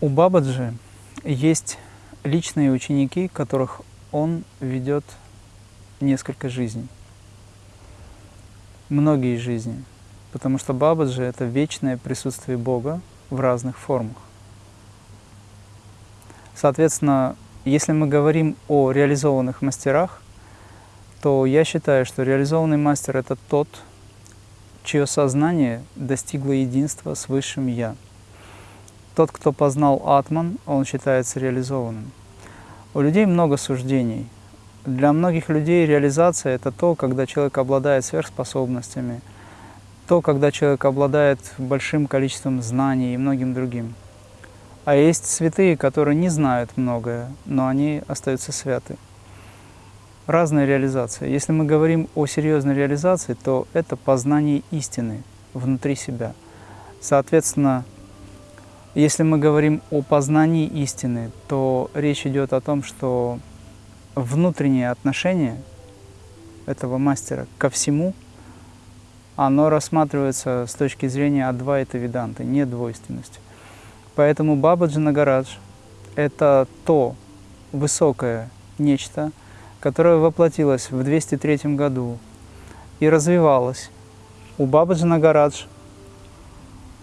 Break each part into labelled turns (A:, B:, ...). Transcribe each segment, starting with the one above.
A: У Бабаджи есть личные ученики, которых он ведет несколько жизней. Многие жизни. Потому что Бабаджи – это вечное присутствие Бога в разных формах. Соответственно, если мы говорим о реализованных мастерах, то я считаю, что реализованный мастер – это тот, чье сознание достигло единства с Высшим Я. Тот, кто познал Атман, он считается реализованным. У людей много суждений. Для многих людей реализация – это то, когда человек обладает сверхспособностями, то, когда человек обладает большим количеством знаний и многим другим. А есть святые, которые не знают многое, но они остаются святы разная реализация. Если мы говорим о серьезной реализации, то это познание истины внутри себя. Соответственно, если мы говорим о познании истины, то речь идет о том, что внутреннее отношение этого мастера ко всему, оно рассматривается с точки зрения Адвайта Веданты, не двойственности. Поэтому Бабаджи Нагарадж – это то высокое нечто, которая воплотилась в 203 году и развивалась. У Бабаджи Нагарадж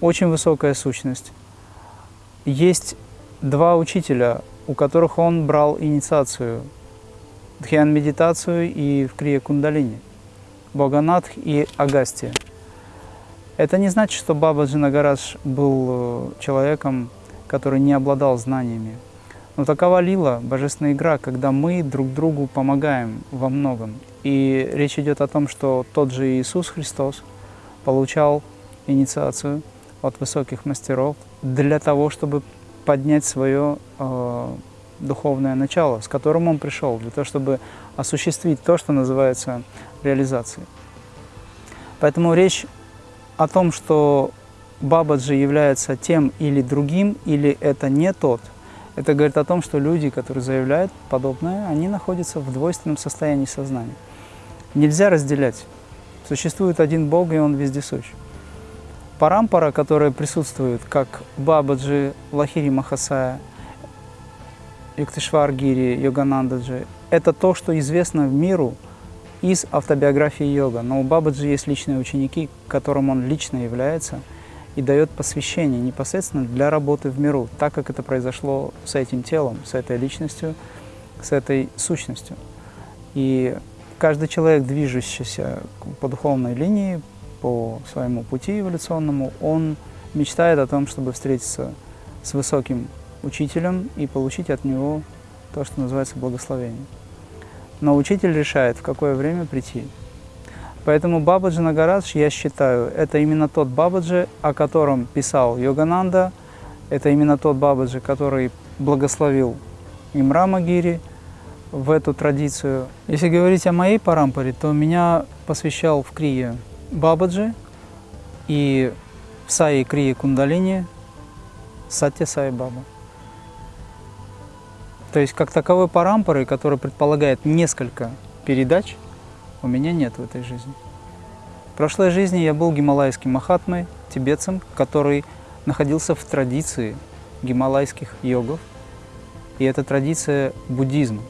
A: очень высокая сущность. Есть два учителя, у которых он брал инициацию, дхьян-медитацию и в крие кундалини, Боганатх и Агастия. Это не значит, что Бабаджи Нагарадж был э, человеком, который не обладал знаниями. Но такова лила, божественная игра, когда мы друг другу помогаем во многом. И речь идет о том, что тот же Иисус Христос получал инициацию от высоких мастеров для того, чтобы поднять свое э, духовное начало, с которым он пришел, для того, чтобы осуществить то, что называется реализацией. Поэтому речь о том, что Бабаджи является тем или другим, или это не тот – это говорит о том, что люди, которые заявляют подобное, они находятся в двойственном состоянии сознания. Нельзя разделять. Существует один Бог, и Он вездесущ. Парампара, которая присутствует, как Бабаджи, Лахири Махасая, Юктишваргири, Йоганандаджи, это то, что известно в миру из автобиографии йога. Но у Бабаджи есть личные ученики, которым он лично является – и дает посвящение непосредственно для работы в миру, так как это произошло с этим телом, с этой личностью, с этой сущностью. И каждый человек, движущийся по духовной линии, по своему пути эволюционному, он мечтает о том, чтобы встретиться с высоким учителем и получить от него то, что называется благословение. Но учитель решает, в какое время прийти. Поэтому Бабаджи Нагарадж, я считаю, это именно тот Бабаджи, о котором писал Йогананда, это именно тот Бабаджи, который благословил Имрама Гири в эту традицию. Если говорить о моей парампаре, то меня посвящал в Крие Бабаджи и в Саи Крие Кундалини Сатя Сай Баба. То есть как таковой парампоры, которая предполагает несколько передач – у меня нет в этой жизни. В прошлой жизни я был гималайским махатмой, тибетцем, который находился в традиции гималайских йогов, и это традиция буддизма.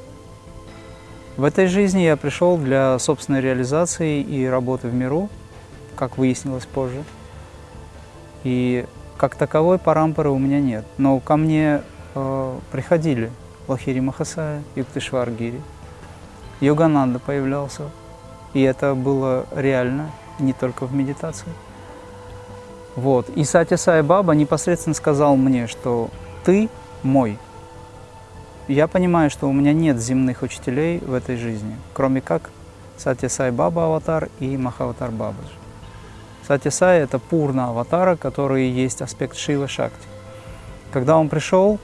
A: В этой жизни я пришел для собственной реализации и работы в миру, как выяснилось позже. И как таковой парампоры у меня нет. Но ко мне э, приходили Лахири Махасая, Юктышваргири, Йогананда появлялся, и это было реально, не только в медитации. Вот. И Сати Сай Баба непосредственно сказал мне, что ты мой. Я понимаю, что у меня нет земных учителей в этой жизни, кроме как Сати Сай Баба Аватар и Махаватар Бабаджи. Сати Сай – это пурна аватара, который есть аспект Шива Шакти. Когда он пришел,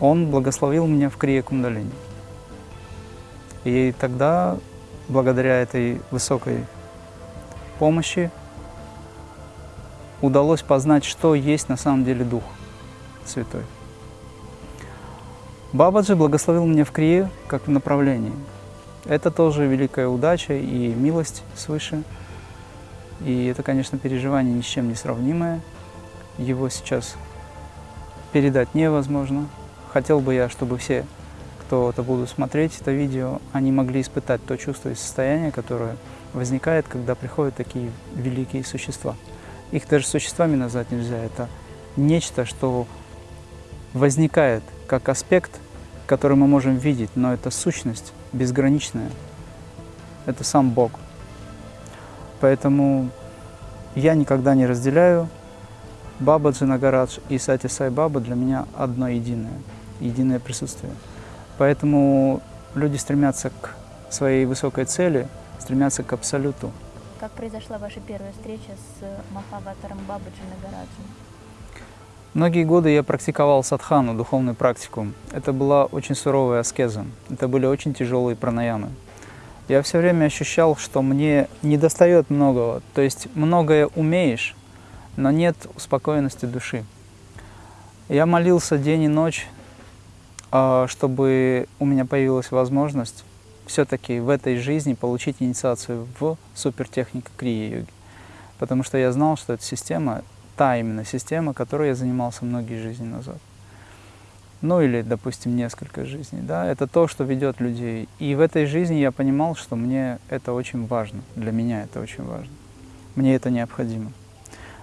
A: он благословил меня в Крия Кундалини. И тогда благодаря этой высокой помощи удалось познать, что есть на самом деле Дух Святой. Бабаджи благословил меня в Крие как в направлении. Это тоже великая удача и милость свыше. И это, конечно, переживание ни с чем не сравнимое. Его сейчас передать невозможно. Хотел бы я, чтобы все, кто это будут смотреть, это видео, они могли испытать то чувство и состояние, которое возникает, когда приходят такие великие существа. Их даже существами назвать нельзя. Это нечто, что возникает как аспект, который мы можем видеть, но это сущность безграничная. Это сам Бог. Поэтому я никогда не разделяю Баба Джинагарадж и Сати Сай Баба для меня одно единое, единое присутствие. Поэтому люди стремятся к своей высокой цели, стремятся к абсолюту.
B: Как произошла ваша первая встреча с Махаватаром Бабы Джинагараджем?
A: Многие годы я практиковал садхану, духовную практику. Это была очень суровая аскеза. Это были очень тяжелые пранаямы. Я все время ощущал, что мне не достает многого. То есть многое умеешь, но нет успокоенности души. Я молился день и ночь, а, чтобы у меня появилась возможность все-таки в этой жизни получить инициацию в супертехнику крия-йоги. Потому что я знал, что эта система та именно система, которой я занимался многие жизни назад. Ну или, допустим, несколько жизней. Да? Это то, что ведет людей. И в этой жизни я понимал, что мне это очень важно. Для меня это очень важно. Мне это необходимо.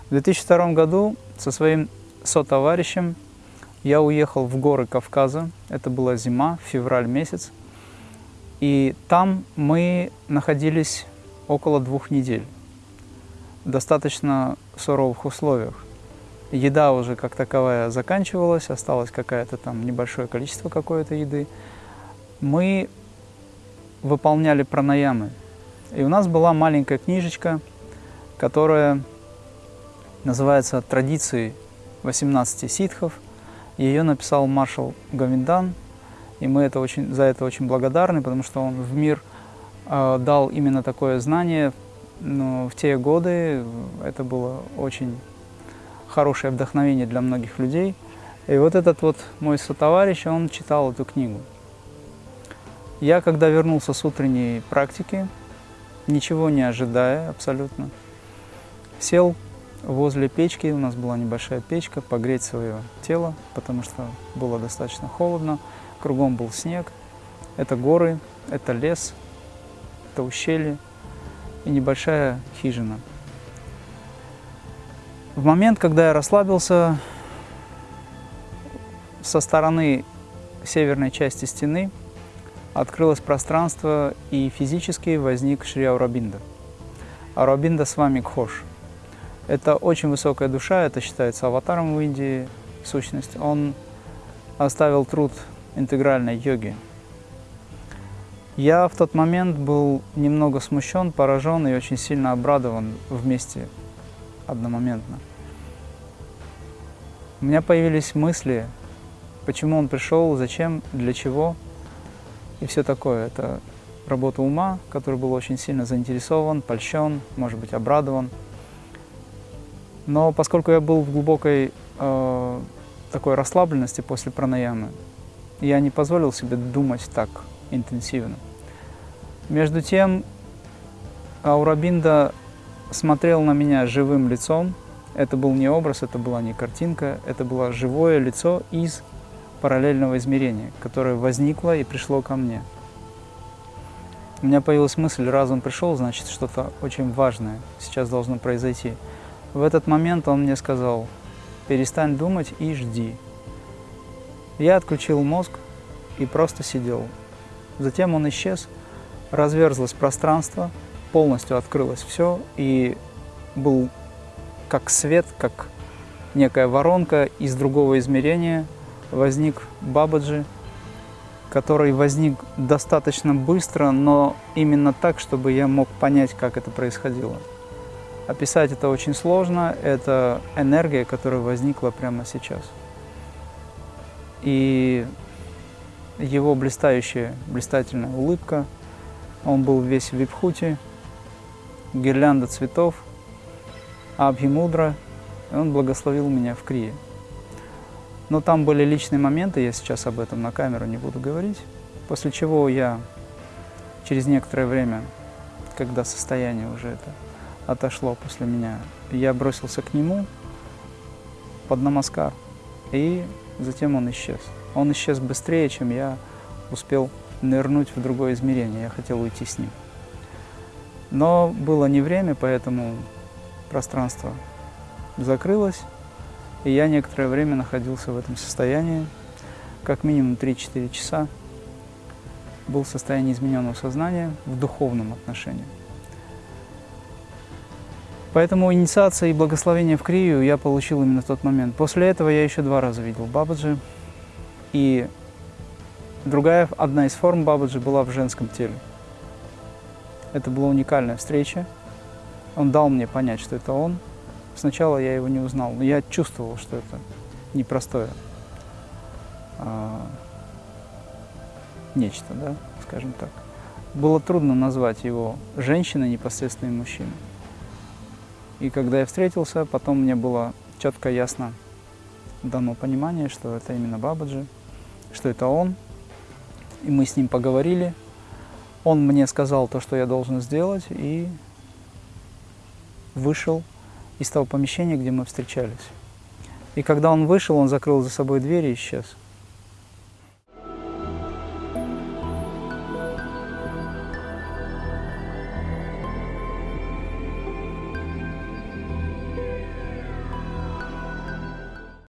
A: В 2002 году со своим сотоварищем я уехал в горы Кавказа. Это была зима, февраль месяц. И там мы находились около двух недель достаточно суровых условиях. Еда уже как таковая заканчивалась, осталось какое-то там небольшое количество какой-то еды. Мы выполняли пранаямы. И у нас была маленькая книжечка, которая называется «Традиции 18 ситхов». Ее написал маршал Гавиндан, и мы это очень, за это очень благодарны, потому что он в мир э, дал именно такое знание, но в те годы это было очень хорошее вдохновение для многих людей. И вот этот вот мой сотоварищ, он читал эту книгу. Я, когда вернулся с утренней практики, ничего не ожидая абсолютно, сел возле печки, у нас была небольшая печка, погреть свое тело, потому что было достаточно холодно, кругом был снег, это горы, это лес, это ущелье и небольшая хижина. В момент, когда я расслабился, со стороны северной части стены открылось пространство, и физически возник Шри Аурабинда. Аурабинда с вами Кхош. Это очень высокая душа, это считается аватаром в Индии, сущность. Он оставил труд интегральной йоги, я в тот момент был немного смущен, поражен и очень сильно обрадован вместе одномоментно. У меня появились мысли, почему он пришел, зачем, для чего и все такое. Это работа ума, который был очень сильно заинтересован, польщен, может быть, обрадован. Но поскольку я был в глубокой э, такой расслабленности после пранаямы, я не позволил себе думать так интенсивно. Между тем, Аурабинда смотрел на меня живым лицом. Это был не образ, это была не картинка, это было живое лицо из параллельного измерения, которое возникло и пришло ко мне. У меня появилась мысль, раз он пришел, значит, что-то очень важное сейчас должно произойти. В этот момент он мне сказал, перестань думать и жди. Я отключил мозг и просто сидел. Затем он исчез, разверзлось пространство, полностью открылось все, и был как свет, как некая воронка из другого измерения, возник Бабаджи, который возник достаточно быстро, но именно так, чтобы я мог понять, как это происходило. Описать это очень сложно, это энергия, которая возникла прямо сейчас. И его блистающая, блистательная улыбка, он был весь в випхуте, гирлянда цветов, абхимудра, и он благословил меня в Крие. Но там были личные моменты, я сейчас об этом на камеру не буду говорить, после чего я через некоторое время, когда состояние уже это отошло после меня, я бросился к нему под намаскар и затем он исчез. Он исчез быстрее, чем я успел нырнуть в другое измерение. Я хотел уйти с ним. Но было не время, поэтому пространство закрылось, и я некоторое время находился в этом состоянии, как минимум 3-4 часа был в состоянии измененного сознания в духовном отношении. Поэтому инициация и благословение в Крию я получил именно в тот момент. После этого я еще два раза видел Бабаджи. И другая, одна из форм Бабаджи была в женском теле. Это была уникальная встреча. Он дал мне понять, что это он. Сначала я его не узнал, но я чувствовал, что это непростое а, нечто, да, скажем так. Было трудно назвать его женщиной непосредственно и мужчиной. И когда я встретился, потом мне было четко ясно дано понимание, что это именно Бабаджи, что это он. И мы с ним поговорили. Он мне сказал то, что я должен сделать, и вышел из того помещения, где мы встречались. И когда он вышел, он закрыл за собой дверь и исчез.